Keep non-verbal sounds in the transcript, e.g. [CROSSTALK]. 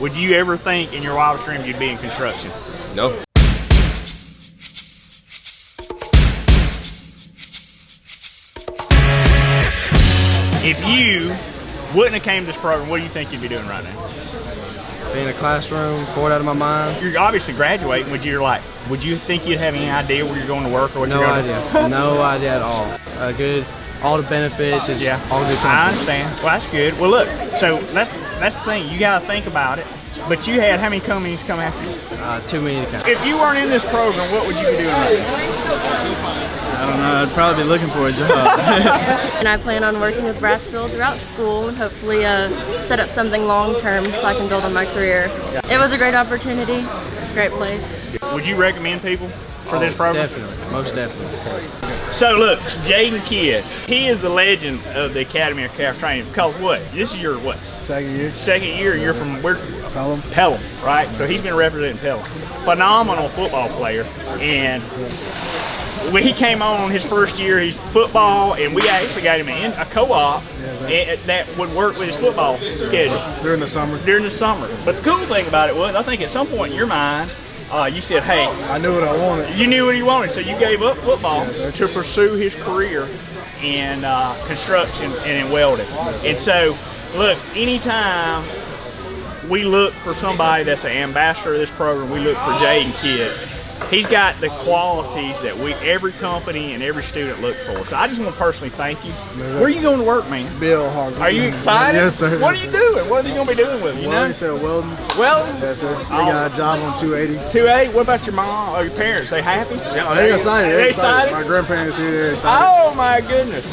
Would you ever think in your wildest dreams you'd be in construction? No. If you wouldn't have came to this program, what do you think you'd be doing right now? Be in a classroom, bored out of my mind. You're obviously graduating. Would you like? Would you think you'd have any idea where you're going to work or what No you're going idea. [LAUGHS] no idea at all. A good, all the benefits. It's Yeah, all good I understand. Well, that's good. Well, look, so that's that's the thing. You got to think about it. But you had how many companies come after you? Uh, too many to count. If you weren't in this program, what would you be doing right? I don't know. I'd probably be looking for a job. [LAUGHS] [LAUGHS] And I plan on working with Brasfield throughout school and hopefully uh, set up something long term so I can build on my career. It was a great opportunity. It's a great place. Would you recommend people for this Oh, program? Definitely, most definitely. So look, Jaden Kidd, he is the legend of the Academy of Craft Training. Because what? This is your what? Second year. Second year. You're from where? Pelham. Pelham, right? So he's been representing Pelham. Phenomenal football player, and when he came on his first year, he's football, and we actually got him in a co-op that would work with his football schedule During the summer. during the summer. But the cool thing about it was, I think at some point in your mind, uh, you said, "Hey, I knew what I wanted. you knew what he wanted, so you gave up football to pursue his career in uh, construction and in welding. And so, look, anytime we look for somebody that's an ambassador of this program, we look for Jaden Kidd. He's got the qualities that we, every company and every student look for. So I just want to personally thank you. Where are you going to work, man? Bill Harvey. Are you excited? Yes, sir. What are you sir. doing? What are you going to be doing with it? You Well, know? you said welding. Well, Yes, sir. We got a job on 280. two eight. What about your mom or your parents? They happy? Yeah, they're excited. They They're excited? My grandparents here. They're excited. Oh my goodness.